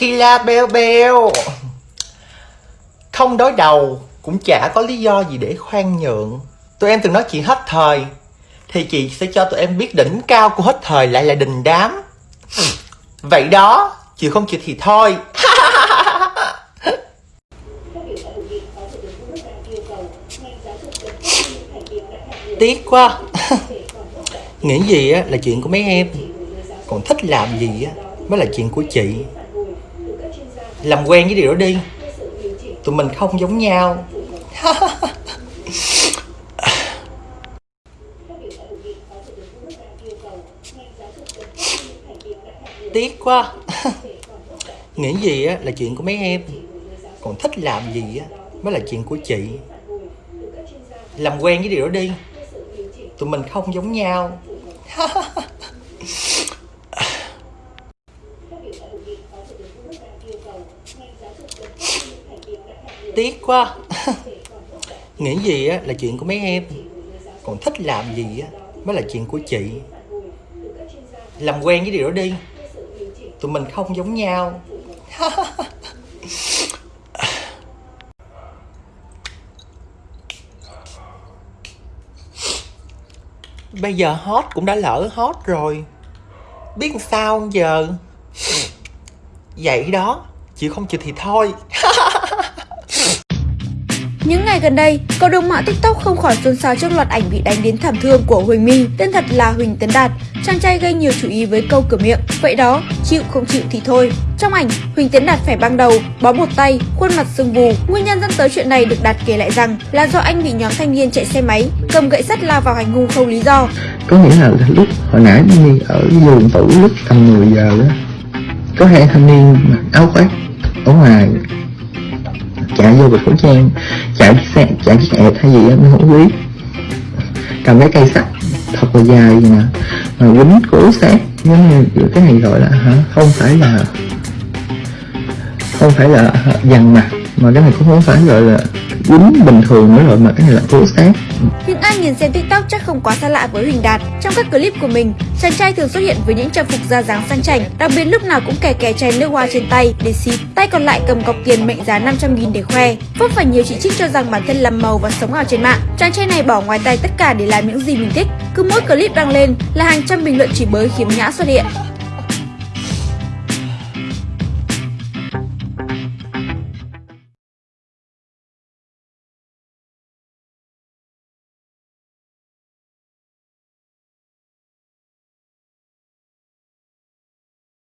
Kila beo beo. Không đối đầu Cũng chả có lý do gì để khoan nhượng. Tụi em từng nói chuyện hết thời, Thì chị sẽ cho tụi em biết đỉnh cao của hết thời lại là đình đám. Vậy đó, Chịu không chịu thì thôi. Tiếc quá. Nghĩ gì á là chuyện của mấy em. Còn thích làm gì á mới là chuyện của chị. Làm quen với điều đó đi. Tụi mình không giống nhau. Tiếc quá. Nghĩ gì á là chuyện của mấy em. Còn thích làm gì á mới là chuyện của chị. Làm quen với điều đó đi. Tụi mình không giống nhau. Tiếc quá. Nghĩ gì á, là chuyện của mấy em. Còn thích làm gì á, mới là chuyện của chị. Làm quen với điều đó đi. Tụi mình không giống nhau. Bây giờ hot cũng đã lỡ hot rồi. Biết sao giờ? Vậy đó Chịu không chịu thì thôi Những ngày gần đây, cộng đồng mạng TikTok không khỏi xôn xao trước loạt ảnh bị đánh đến thảm thương của Huỳnh My, tên thật là Huỳnh Tấn Đạt. Chàng trai gây nhiều chú ý với câu cửa miệng, vậy đó, chịu không chịu thì thôi. Trong ảnh, Huỳnh Tấn Đạt phải băng đầu, bó một tay, khuôn mặt sưng vù. Nguyên nhân dẫn tới chuyện này được Đạt kể lại rằng là do anh bị nhóm thanh niên chạy xe máy, cầm gậy sắt lao vào hành hung không lý do. có nghĩa là lúc hồi nãy đi ở vườn tủ lúc tầm 10 giờ đó có hai thanh niên mặc áo khoác ở ngoài. Chạy vô bịch khẩu trang, chạy chiếc xe, chạy chiếc ẹt hay gì á mình không biết. Cầm cái cây sắt, thật là dài gì nè mà quýnh cổ sát, giống như cái này gọi là, hả? Không phải là, không phải là dằn mặt, mà cái này cũng không phải gọi là quýnh bình thường nữa rồi, mà cái này là cố sát. Nhưng ai nhìn xem TikTok chắc không quá xa lạ với Huỳnh Đạt. Trong các clip của mình, chàng trai thường xuất hiện với những trang phục da dáng sang chảnh, đặc biệt lúc nào cũng kè kè chai nước hoa trên tay để xịt, tay còn lại cầm cọc tiền mệnh giá 500 000 để khoe. Vấp phải nhiều chỉ trích cho rằng bản thân làm màu và sống ảo trên mạng. Chàng trai này bỏ ngoài tay tất cả để làm những gì mình thích. Cứ mỗi clip đăng lên là hàng trăm bình luận chỉ bới khiếm nhã xuất hiện.